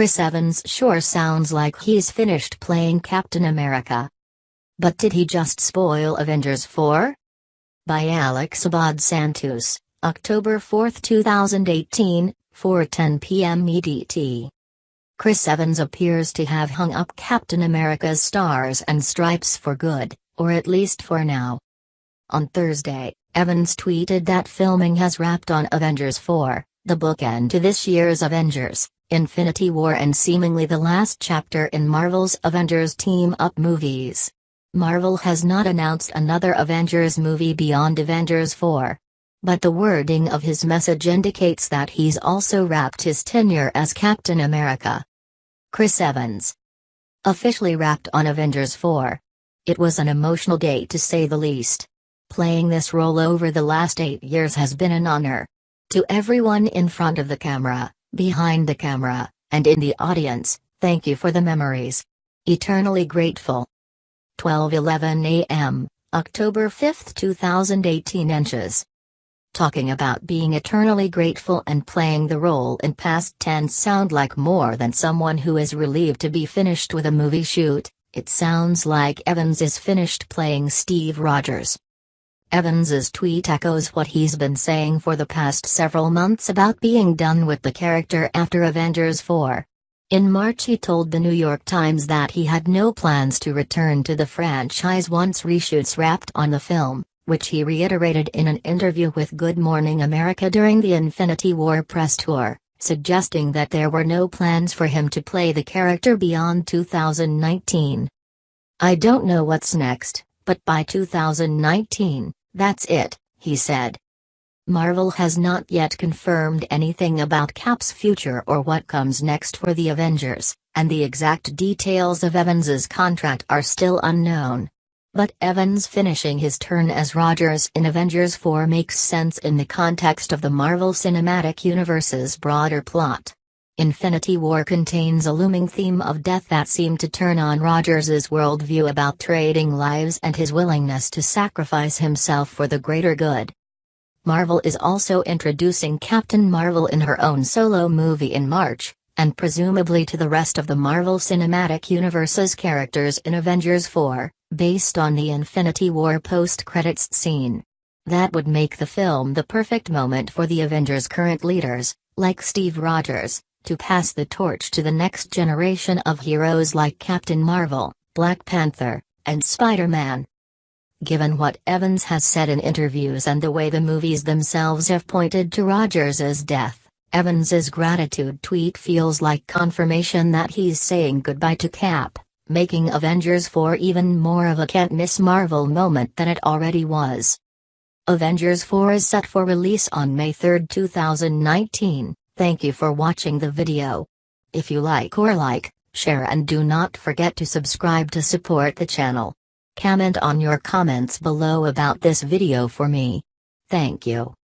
Chris Evans sure sounds like he's finished playing Captain America. But did he just spoil Avengers 4? By Alex Abad Santos, October 4, 2018, 4:10 p.m. EDT. Chris Evans appears to have hung up Captain America's stars and stripes for good, or at least for now. On Thursday, Evans tweeted that filming has wrapped on Avengers 4, the bookend to this year's Avengers, Infinity War and seemingly the last chapter in Marvel's Avengers team-up movies. Marvel has not announced another Avengers movie beyond Avengers 4. But the wording of his message indicates that he's also wrapped his tenure as Captain America. Chris Evans. Officially wrapped on Avengers 4. It was an emotional day to say the least. Playing this role over the last eight years has been an honor. To everyone in front of the camera, behind the camera, and in the audience, thank you for the memories. Eternally grateful. 12:11 a.m., October 5, 2018 inches. Talking about being eternally grateful and playing the role in past tense sound like more than someone who is relieved to be finished with a movie shoot, it sounds like Evans is finished playing Steve Rogers. Evans's tweet echoes what he's been saying for the past several months about being done with the character after Avengers 4. In March he told the New York Times that he had no plans to return to the franchise once reshoots wrapped on the film, which he reiterated in an interview with Good Morning America during the Infinity War press tour, suggesting that there were no plans for him to play the character beyond 2019. I don't know what's next, but by 2019, that's it, he said. Marvel has not yet confirmed anything about Cap's future or what comes next for the Avengers, and the exact details of Evans's contract are still unknown. But Evans finishing his turn as Rogers in Avengers 4 makes sense in the context of the Marvel Cinematic Universe's broader plot. Infinity War contains a looming theme of death that seemed to turn on Rogers's worldview about trading lives and his willingness to sacrifice himself for the greater good. Marvel is also introducing Captain Marvel in her own solo movie in March, and presumably to the rest of the Marvel Cinematic Universe's characters in Avengers 4, based on the Infinity War post-credits scene. That would make the film the perfect moment for the Avengers' current leaders, like Steve Rogers, to pass the torch to the next generation of heroes like Captain Marvel, Black Panther, and Spider-Man. Given what Evans has said in interviews and the way the movies themselves have pointed to Rogers' death, Evans's gratitude tweet feels like confirmation that he's saying goodbye to Cap, making Avengers 4 even more of a can't-miss Marvel moment than it already was. Avengers 4 is set for release on May 3, 2019. Thank you for watching the video. If you like or like, share and do not forget to subscribe to support the channel. Comment on your comments below about this video for me. Thank you.